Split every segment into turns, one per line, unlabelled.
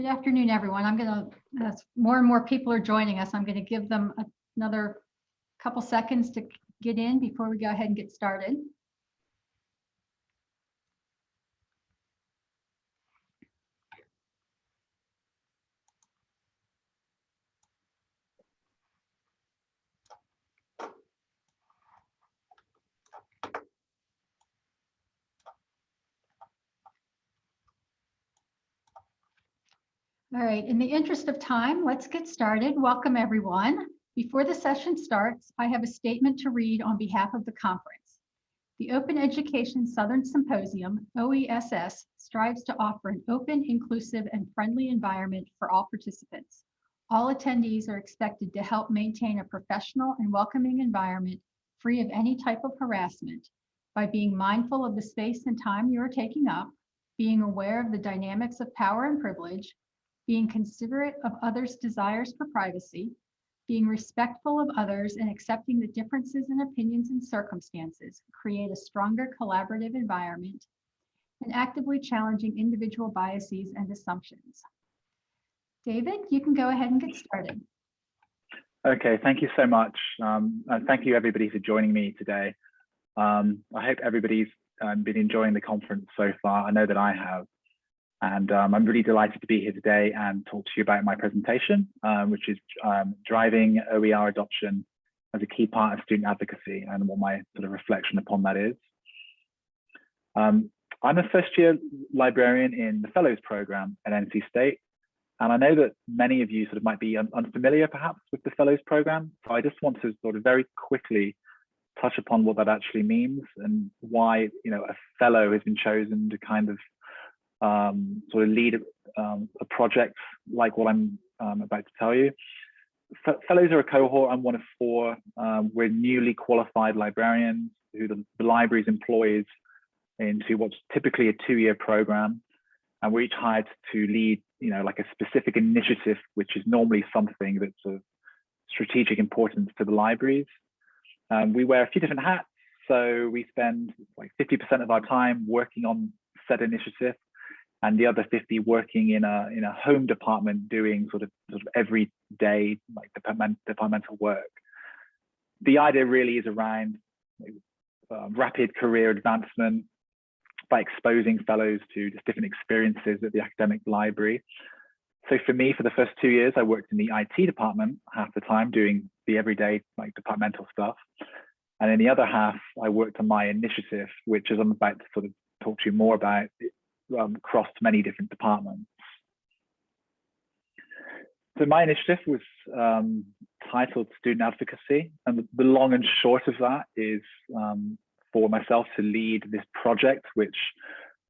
Good afternoon, everyone. I'm going to, as more and more people are joining us, I'm going to give them another couple seconds to get in before we go ahead and get started. All right, in the interest of time, let's get started. Welcome, everyone. Before the session starts, I have a statement to read on behalf of the conference. The Open Education Southern Symposium, OESS, strives to offer an open, inclusive, and friendly environment for all participants. All attendees are expected to help maintain a professional and welcoming environment free of any type of harassment by being mindful of the space and time you are taking up, being aware of the dynamics of power and privilege, being considerate of others' desires for privacy, being respectful of others and accepting the differences in opinions and circumstances create a stronger collaborative environment, and actively challenging individual biases and assumptions. David, you can go ahead and get started.
Okay, thank you so much. Um, and thank you everybody for joining me today. Um, I hope everybody's um, been enjoying the conference so far. I know that I have. And um, I'm really delighted to be here today and talk to you about my presentation, um, which is um, driving OER adoption as a key part of student advocacy and what my sort of reflection upon that is. Um, I'm a first year librarian in the Fellows program at NC State. And I know that many of you sort of might be un unfamiliar perhaps with the Fellows program. So I just want to sort of very quickly touch upon what that actually means and why, you know, a fellow has been chosen to kind of um, sort of lead um, a project like what I'm um, about to tell you. F fellows are a cohort. I'm one of four. Um, we're newly qualified librarians who the, the libraries employs into what's typically a two-year program. And we're each hired to lead, you know, like a specific initiative, which is normally something that's of strategic importance to the libraries. Um, we wear a few different hats. So we spend like 50% of our time working on said initiative and the other 50 working in a in a home department doing sort of sort of everyday like department, departmental work. The idea really is around uh, rapid career advancement by exposing fellows to just different experiences at the academic library. So for me, for the first two years, I worked in the IT department half the time doing the everyday like departmental stuff. And in the other half, I worked on my initiative, which as I'm about to sort of talk to you more about, um, crossed many different departments. So my initiative was um, titled Student Advocacy, and the, long and short of that is um, for myself to lead this project, which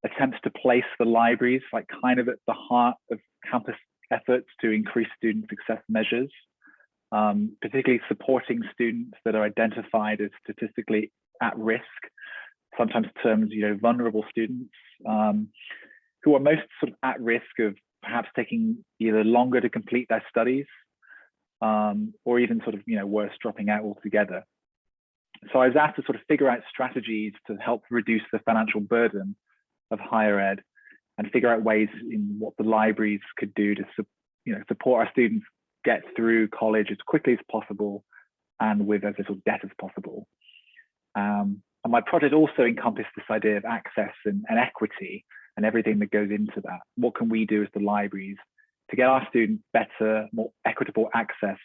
attempts to place the libraries like kind of at the heart of campus efforts to increase student success measures, um, particularly supporting students that are identified as statistically at risk sometimes termed, you know, vulnerable students um, who are most sort of at risk of perhaps taking either longer to complete their studies um, or even sort of, you know, worse, dropping out altogether. So I was asked to sort of figure out strategies to help reduce the financial burden of higher ed and figure out ways in what the libraries could do to, you know, support our students get through college as quickly as possible and with as little debt as possible. Um, and my project also encompassed this idea of access and, and equity and everything that goes into that. What can we do as the libraries to get our students better, more equitable access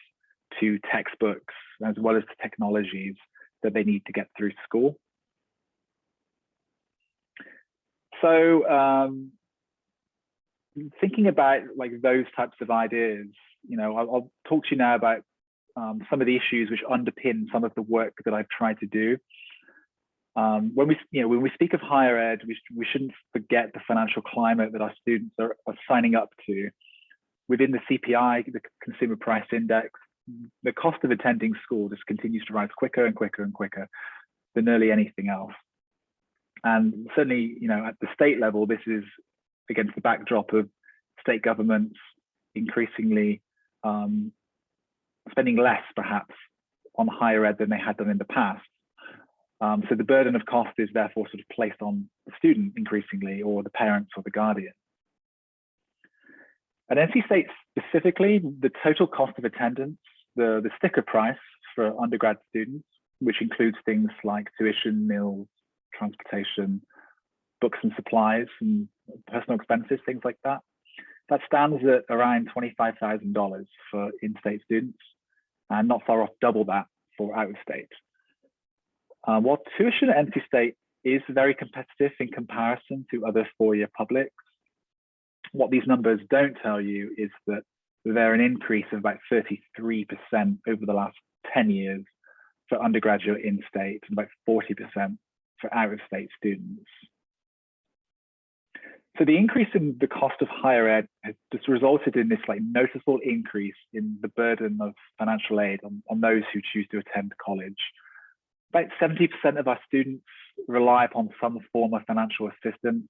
to textbooks as well as to technologies that they need to get through school. So um, thinking about like those types of ideas, you know, I'll, I'll talk to you now about um, some of the issues which underpin some of the work that I've tried to do. Um, when we, you know, when we speak of higher ed, we, we shouldn't forget the financial climate that our students are, are signing up to. Within the CPI, the Consumer Price Index, the cost of attending school just continues to rise quicker and quicker and quicker than nearly anything else. And certainly, you know, at the state level, this is against the backdrop of state governments increasingly um, spending less, perhaps, on higher ed than they had done in the past. Um, so the burden of cost is therefore sort of placed on the student increasingly or the parents or the guardian. At NC State specifically, the total cost of attendance, the, the sticker price for undergrad students, which includes things like tuition, meals, transportation, books and supplies, and personal expenses, things like that. That stands at around $25,000 for in-state students, and not far off double that for out-of-state. Uh, while tuition at NC State is very competitive in comparison to other four-year publics, what these numbers don't tell you is that they're an increase of about 33% over the last 10 years for undergraduate in-state and about 40% for out-of-state students. So the increase in the cost of higher ed has just resulted in this like noticeable increase in the burden of financial aid on, on those who choose to attend college. About 70% of our students rely upon some form of financial assistance,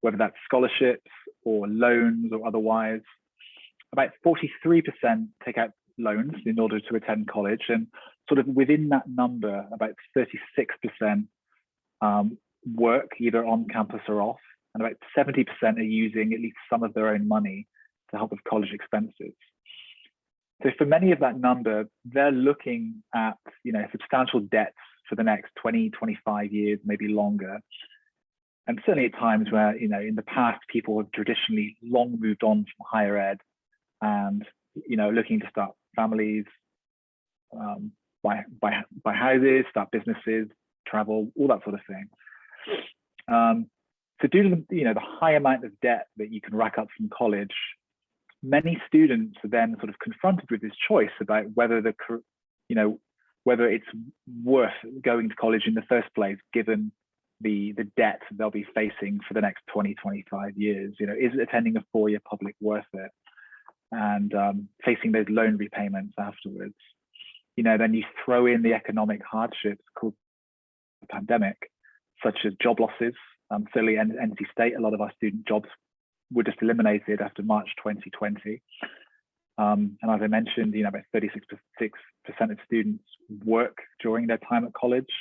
whether that's scholarships or loans or otherwise. About 43% take out loans in order to attend college and sort of within that number, about 36% um, work either on campus or off and about 70% are using at least some of their own money to help with college expenses. So for many of that number, they're looking at you know substantial debts for the next 20, 25 years, maybe longer. And certainly at times where you know in the past people have traditionally long moved on from higher ed and you know looking to start families, um, buy, buy, buy houses, start businesses, travel, all that sort of thing. Um, so due to the, you know, the high amount of debt that you can rack up from college, many students are then sort of confronted with this choice about whether the, you know, whether it's worth going to college in the first place, given the the debt they'll be facing for the next 20, 25 years. You know, is attending a four-year public worth it? And um, facing those loan repayments afterwards. You know, then you throw in the economic hardships called the pandemic, such as job losses, um, certainly NC State, a lot of our student jobs were just eliminated after March 2020. Um, and as I mentioned, you know, about 36% of students work during their time at college.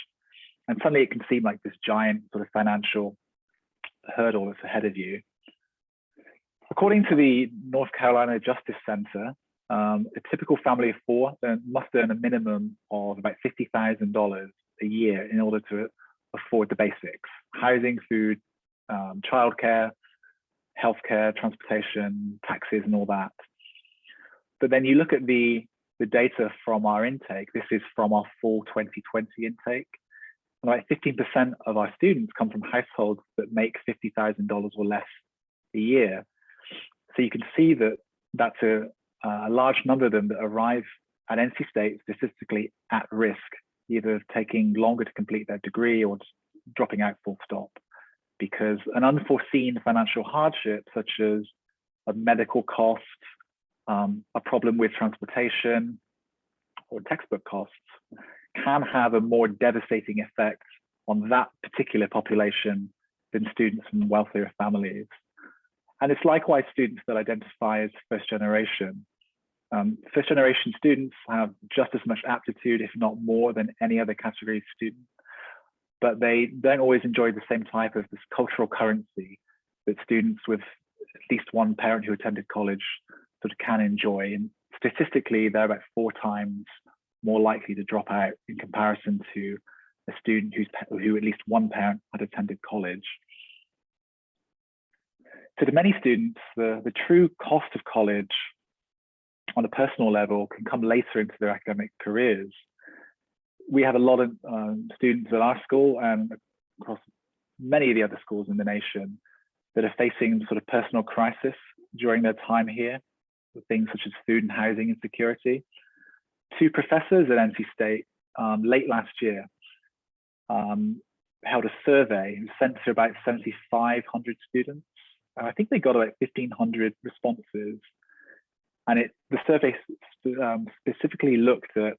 And suddenly it can seem like this giant sort of financial hurdle that's ahead of you. According to the North Carolina Justice Center, um, a typical family of four must earn a minimum of about $50,000 a year in order to afford the basics, housing, food, um, childcare, healthcare, transportation, taxes, and all that. But then you look at the, the data from our intake, this is from our full 2020 intake. And like 15% of our students come from households that make $50,000 or less a year. So you can see that that's a, a large number of them that arrive at NC State statistically at risk either taking longer to complete their degree or dropping out full stop because an unforeseen financial hardship such as a medical cost, um, a problem with transportation or textbook costs can have a more devastating effect on that particular population than students from wealthier families. And it's likewise students that identify as first generation um, first generation students have just as much aptitude, if not more, than any other category of student, but they don't always enjoy the same type of this cultural currency that students with at least one parent who attended college sort of can enjoy. And statistically, they're about four times more likely to drop out in comparison to a student who's, who at least one parent had attended college. So to many students, the, the true cost of college on a personal level can come later into their academic careers. We have a lot of um, students at our school and across many of the other schools in the nation that are facing sort of personal crisis during their time here, things such as food and housing insecurity. Two professors at NC State um, late last year um, held a survey and sent to about 7,500 students. I think they got about 1,500 responses and it, the survey um, specifically looked at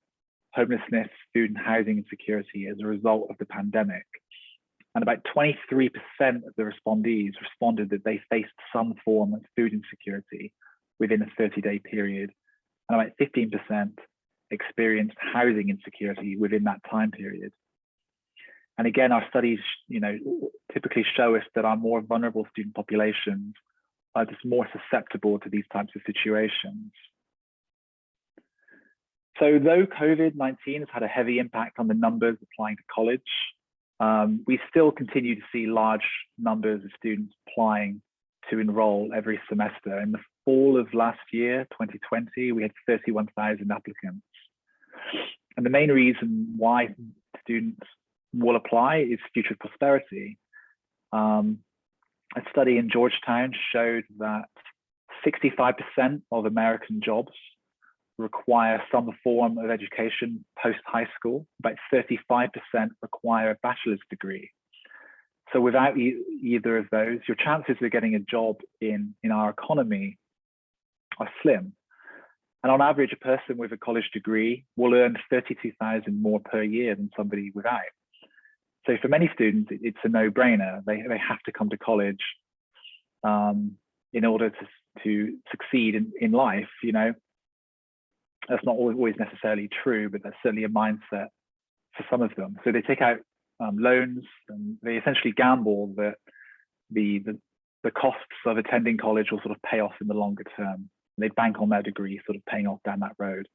homelessness, food and housing insecurity as a result of the pandemic. And about 23% of the respondees responded that they faced some form of food insecurity within a 30 day period. And about 15% experienced housing insecurity within that time period. And again, our studies, you know, typically show us that our more vulnerable student populations are just more susceptible to these types of situations. So though COVID-19 has had a heavy impact on the numbers applying to college, um, we still continue to see large numbers of students applying to enroll every semester. In the fall of last year, 2020, we had 31,000 applicants. And the main reason why students will apply is future prosperity. Um, a study in Georgetown showed that 65% of American jobs require some form of education post high school. About 35% require a bachelor's degree. So without e either of those, your chances of getting a job in, in our economy are slim. And on average, a person with a college degree will earn 32,000 more per year than somebody without. So for many students, it's a no-brainer. They, they have to come to college um, in order to, to succeed in, in life, you know. That's not always necessarily true, but that's certainly a mindset for some of them. So they take out um, loans and they essentially gamble that the, the, the costs of attending college will sort of pay off in the longer term. They bank on their degree sort of paying off down that road.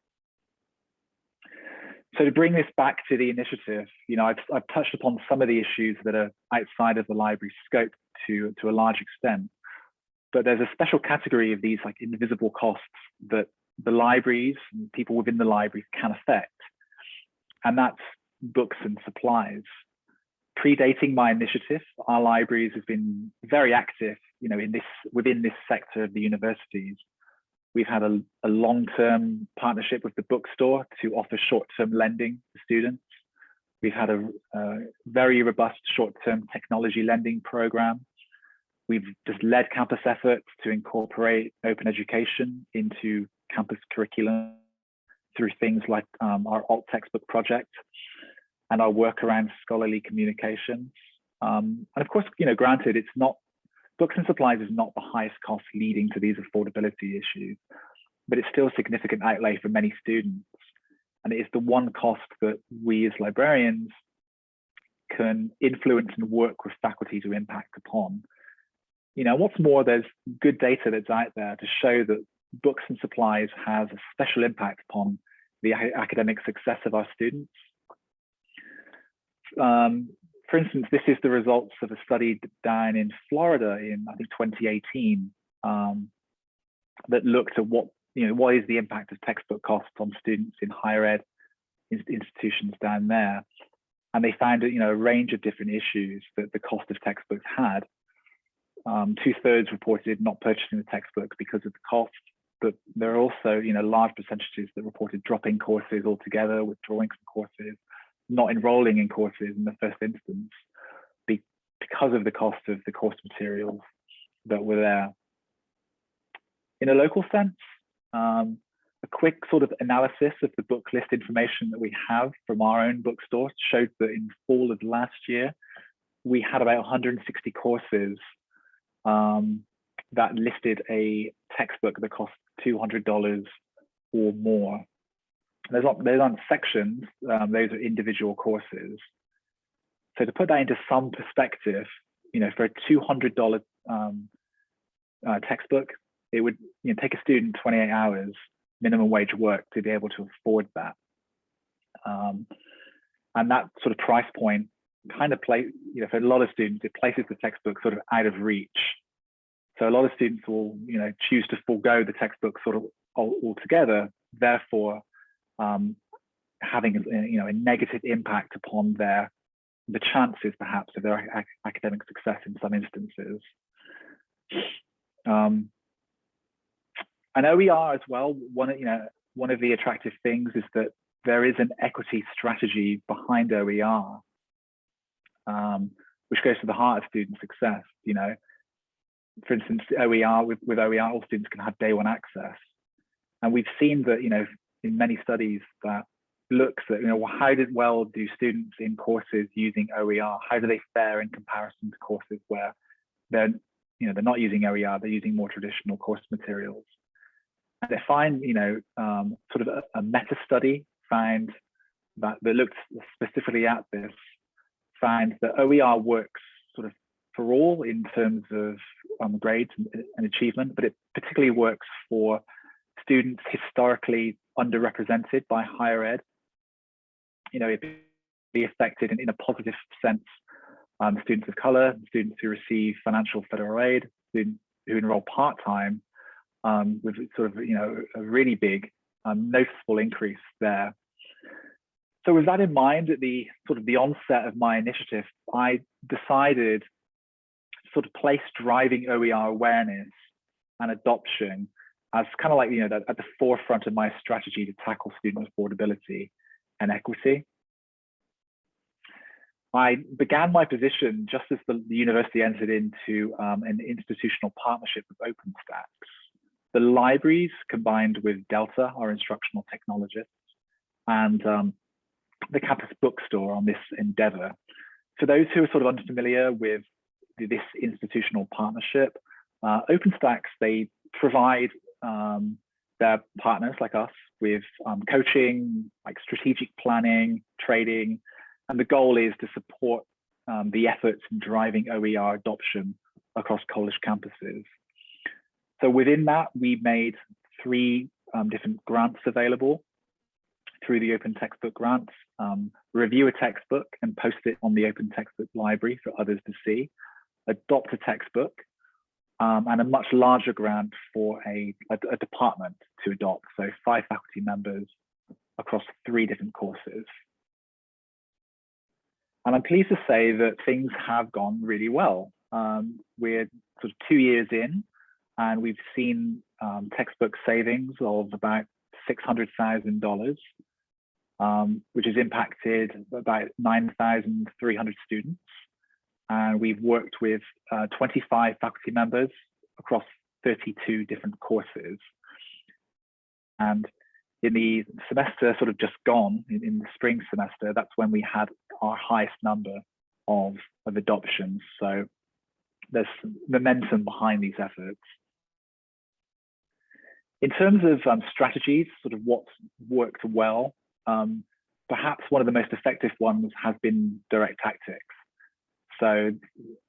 So to bring this back to the initiative, you know, I've, I've touched upon some of the issues that are outside of the library scope to, to a large extent, but there's a special category of these like invisible costs that the libraries and people within the libraries can affect. And that's books and supplies. Predating my initiative, our libraries have been very active, you know, in this within this sector of the universities. We've had a, a long-term partnership with the bookstore to offer short-term lending to students. We've had a, a very robust short-term technology lending program. We've just led campus efforts to incorporate open education into campus curriculum through things like um, our alt textbook project and our work around scholarly communications. Um, and of course, you know, granted, it's not books and supplies is not the highest cost leading to these affordability issues, but it's still a significant outlay for many students. And it is the one cost that we as librarians can influence and work with faculty to impact upon. You know, what's more, there's good data that's out there to show that books and supplies has a special impact upon the academic success of our students. Um, for instance, this is the results of a study down in Florida in, I think, 2018 um, that looked at what, you know, what is the impact of textbook costs on students in higher ed institutions down there. And they found, you know, a range of different issues that the cost of textbooks had. Um, two thirds reported not purchasing the textbooks because of the cost but there are also, you know, large percentages that reported dropping courses altogether, withdrawing from courses, not enrolling in courses in the first instance be, because of the cost of the course materials that were there. In a local sense, um, a quick sort of analysis of the book list information that we have from our own bookstore showed that in fall of last year, we had about 160 courses um, that listed a textbook that cost $200 or more. Not, there's not sections, um, those are individual courses. So to put that into some perspective, you know, for a $200 um, uh, textbook, it would you know, take a student 28 hours minimum wage work to be able to afford that. Um, and that sort of price point kind of play, you know, for a lot of students, it places the textbook sort of out of reach so a lot of students will, you know, choose to forego the textbook sort of altogether, therefore um, having, a, you know, a negative impact upon their the chances perhaps of their ac academic success in some instances. Um, and OER as well, one, you know, one of the attractive things is that there is an equity strategy behind OER, um, which goes to the heart of student success. You know, for instance, OER, with, with OER, all students can have day one access. And we've seen that, you know, in many studies that looks at, you know, how did well do students in courses using OER, how do they fare in comparison to courses where they're, you know, they're not using OER, they're using more traditional course materials. And they find, you know, um, sort of a, a meta study find that, that looked specifically at this, find that OER works sort of for all in terms of um, grades and, and achievement, but it particularly works for students historically underrepresented by higher ed. You know, it be affected in, in a positive sense. Um, students of color, students who receive financial federal aid, students who enroll part-time um, with sort of, you know, a really big um, noticeable increase there. So with that in mind, at the sort of the onset of my initiative, I decided sort of place driving OER awareness and adoption as kind of like, you know, at the forefront of my strategy to tackle student affordability and equity. I began my position just as the, the university entered into um, an institutional partnership with OpenStax. The libraries combined with Delta, our instructional technologists, and um, the campus bookstore on this endeavor. For those who are sort of unfamiliar with this institutional partnership, uh, OpenStax, they provide um, their partners like us with um, coaching, like strategic planning, trading, and the goal is to support um, the efforts in driving OER adoption across college campuses. So within that, we made three um, different grants available through the Open Textbook Grants. Um, review a textbook and post it on the Open Textbook Library for others to see. Adopt a textbook um, and a much larger grant for a, a, a department to adopt. So five faculty members across three different courses. And I'm pleased to say that things have gone really well. Um, we're sort of two years in and we've seen um, textbook savings of about $600,000, um, which has impacted about 9,300 students. And we've worked with uh, 25 faculty members across 32 different courses. And in the semester sort of just gone, in, in the spring semester, that's when we had our highest number of, of adoptions. So there's momentum behind these efforts. In terms of um, strategies, sort of what's worked well, um, perhaps one of the most effective ones has been direct tactics. So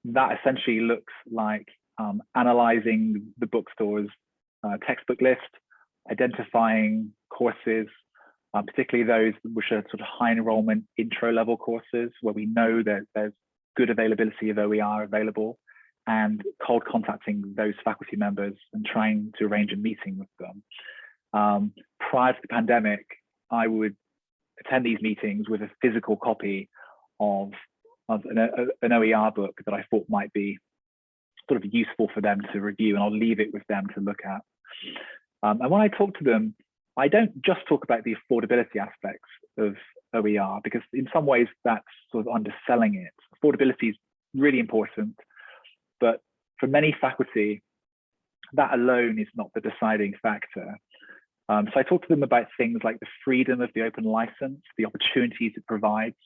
that essentially looks like um, analyzing the bookstore's uh, textbook list, identifying courses, uh, particularly those which are sort of high enrollment intro level courses where we know that there's good availability of OER available and cold contacting those faculty members and trying to arrange a meeting with them. Um, prior to the pandemic, I would attend these meetings with a physical copy of, of an, a, an OER book that I thought might be sort of useful for them to review and I'll leave it with them to look at. Um, and when I talk to them, I don't just talk about the affordability aspects of OER because in some ways that's sort of underselling it. Affordability is really important, but for many faculty, that alone is not the deciding factor. Um, so I talk to them about things like the freedom of the open license, the opportunities it provides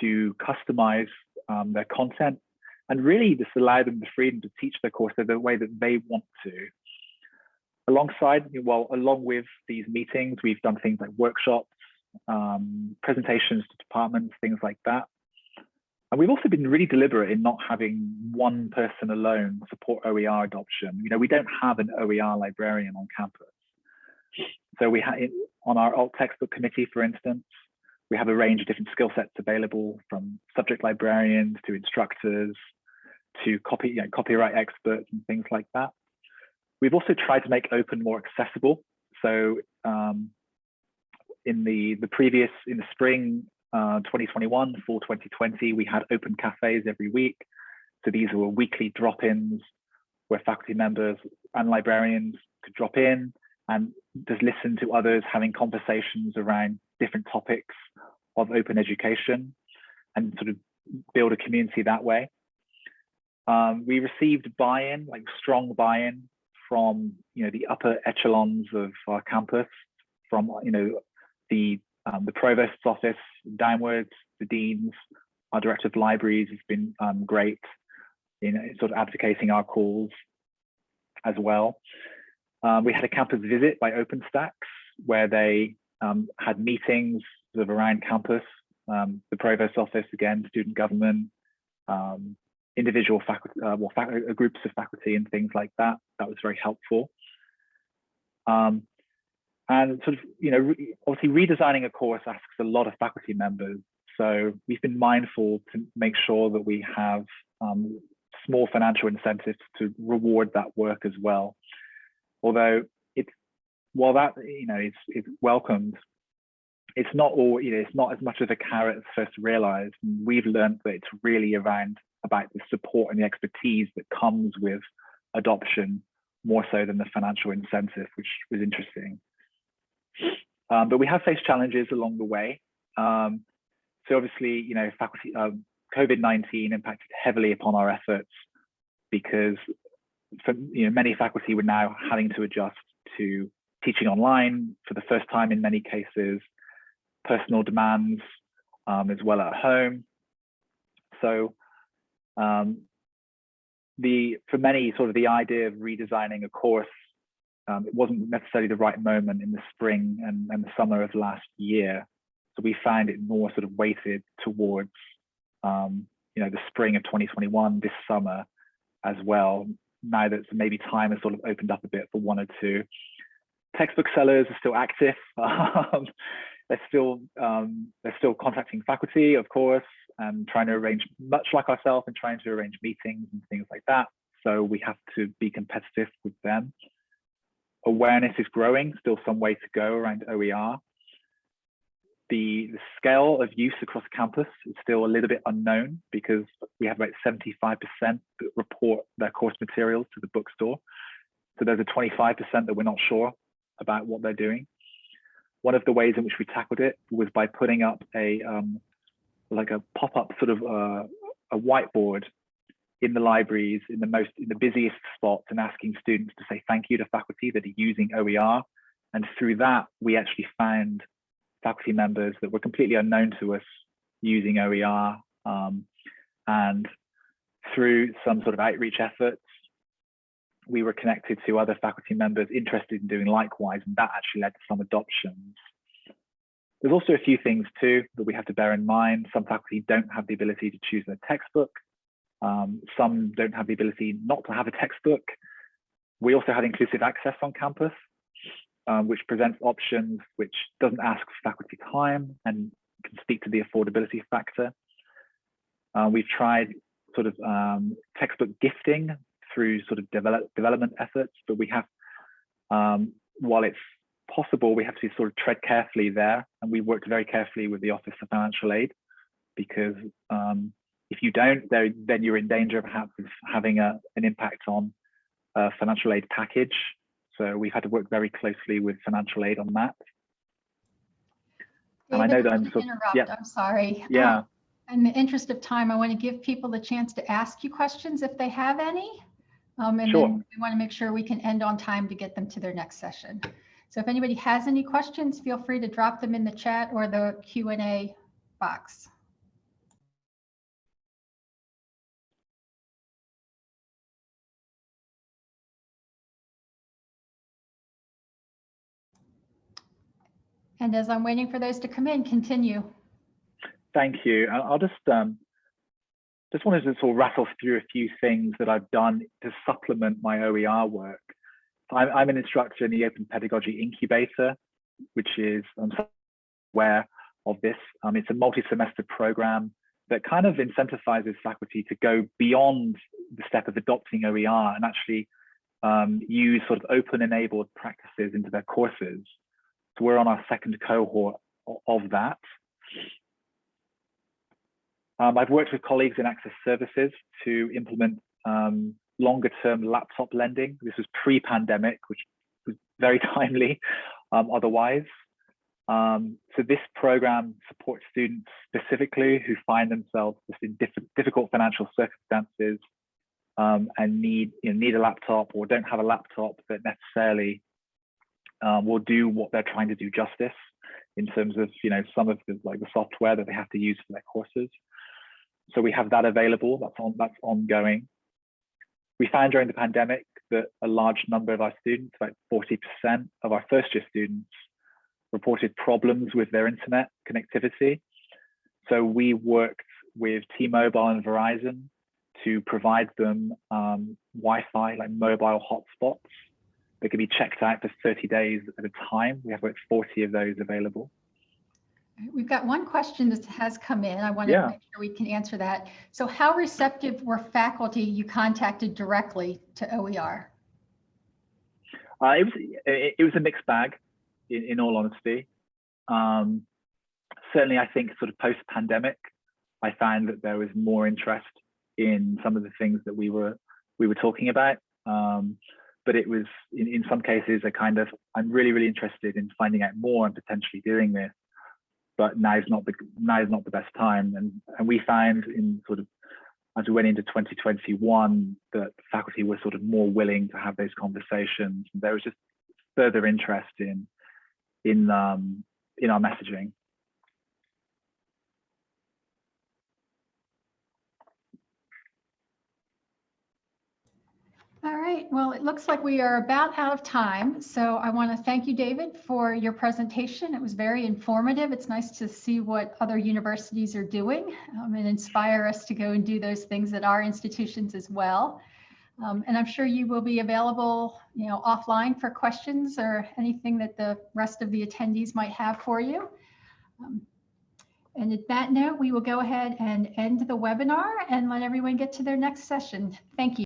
to customize um, their content, and really just allow them the freedom to teach their course the way that they want to. Alongside, well, along with these meetings, we've done things like workshops, um, presentations to departments, things like that. And we've also been really deliberate in not having one person alone support OER adoption. You know, we don't have an OER librarian on campus. So we have on our alt textbook committee, for instance, we have a range of different skill sets available from subject librarians to instructors to copy, you know, copyright experts and things like that. We've also tried to make open more accessible. So um, in the, the previous, in the spring uh, 2021, fall 2020, we had open cafes every week. So these were weekly drop-ins where faculty members and librarians could drop in and just listen to others having conversations around different topics of open education and sort of build a community that way. Um, we received buy-in, like strong buy-in from you know the upper echelons of our campus, from you know the um, the provost's office downwards, the deans, our director of libraries has been um, great in sort of advocating our calls as well. Um, we had a campus visit by OpenStax where they um, had meetings sort of around campus, um, the provost office again, student government, um, individual faculty, uh, well, fac uh, groups of faculty and things like that. That was very helpful. Um, and sort of, you know, re obviously redesigning a course asks a lot of faculty members. So we've been mindful to make sure that we have um, small financial incentives to reward that work as well. Although it's, while that, you know, it's welcomed, it's not all, you know, it's not as much of a carrot as first realized. We've learned that it's really around about the support and the expertise that comes with adoption more so than the financial incentive, which was interesting. Um, but we have faced challenges along the way. Um, so obviously, you know, faculty, um, COVID-19 impacted heavily upon our efforts because you know, many faculty were now having to adjust to teaching online for the first time in many cases, personal demands um, as well at home. So um, the for many sort of the idea of redesigning a course, um, it wasn't necessarily the right moment in the spring and, and the summer of last year. So we found it more sort of weighted towards um, you know the spring of 2021 this summer as well. Now that maybe time has sort of opened up a bit for one or two. Textbook sellers are still active. Um, they're still um, they're still contacting faculty, of course, and trying to arrange, much like ourselves, and trying to arrange meetings and things like that. So we have to be competitive with them. Awareness is growing, still some way to go around OER. The, the scale of use across campus is still a little bit unknown because we have about 75% that report their course materials to the bookstore. So there's a 25% that we're not sure about what they're doing. One of the ways in which we tackled it was by putting up a um, like a pop-up sort of uh, a whiteboard in the libraries in the most in the busiest spots and asking students to say thank you to faculty that are using OER. And through that, we actually found faculty members that were completely unknown to us using OER. Um, and through some sort of outreach efforts, we were connected to other faculty members interested in doing likewise, and that actually led to some adoptions. There's also a few things too that we have to bear in mind. Some faculty don't have the ability to choose their textbook. Um, some don't have the ability not to have a textbook. We also had inclusive access on campus, um, which presents options which doesn't ask for faculty time and can speak to the affordability factor. Uh, we've tried sort of um, textbook gifting through sort of develop, development efforts, but we have, um, while it's possible, we have to sort of tread carefully there. And we worked very carefully with the Office of Financial Aid because um, if you don't, then you're in danger perhaps of having a, an impact on a financial aid package. So we've had to work very closely with financial aid on that.
David, and I know that I'm sort of, yeah. I'm sorry.
Yeah. Um,
in the interest of time, I want to give people the chance to ask you questions if they have any. Um, and sure. then we want to make sure we can end on time to get them to their next session. So if anybody has any questions, feel free to drop them in the chat or the Q&A box. And as I'm waiting for those to come in, continue.
Thank you. I'll just um, just wanted to sort of rattle through a few things that I've done to supplement my OER work. I'm, I'm an instructor in the Open Pedagogy Incubator, which is I'm aware of this. Um, it's a multi-semester program that kind of incentivizes faculty to go beyond the step of adopting OER and actually um, use sort of open enabled practices into their courses. So we're on our second cohort of that. Um, I've worked with colleagues in access services to implement um, longer term laptop lending. This was pre-pandemic, which was very timely um, otherwise. Um, so this program supports students specifically who find themselves in diff difficult financial circumstances um, and need you know, need a laptop or don't have a laptop that necessarily um, will do what they're trying to do justice in terms of you know some of the like the software that they have to use for their courses. So we have that available. That's on that's ongoing. We found during the pandemic that a large number of our students, about 40% of our first year students, reported problems with their internet connectivity. So we worked with T-Mobile and Verizon to provide them um, Wi-Fi, like mobile hotspots that can be checked out for 30 days at a time. We have about 40 of those available.
We've got one question that has come in. I want to
Yeah.
make sure we can answer that. So how receptive were faculty you contacted directly to OER?
Uh, it was it, it was a mixed bag, in, in all honesty. Um, certainly, I think sort of post pandemic, I found that there was more interest in some of the things that we were we were talking about. Um, but it was in, in some cases a kind of I'm really really interested in finding out more and potentially doing this, but now's not the now is not the best time. And and we found in sort of as we went into 2021 that faculty were sort of more willing to have those conversations. There was just further interest in in um, in our messaging.
All right, well, it looks like we are about out of time. So I want to thank you, David, for your presentation. It was very informative. It's nice to see what other universities are doing um, and inspire us to go and do those things at our institutions as well. Um, and I'm sure you will be available, you know, offline for questions or anything that the rest of the attendees might have for you. Um, and at that note, we will go ahead and end the webinar and let everyone get to their next session. Thank you.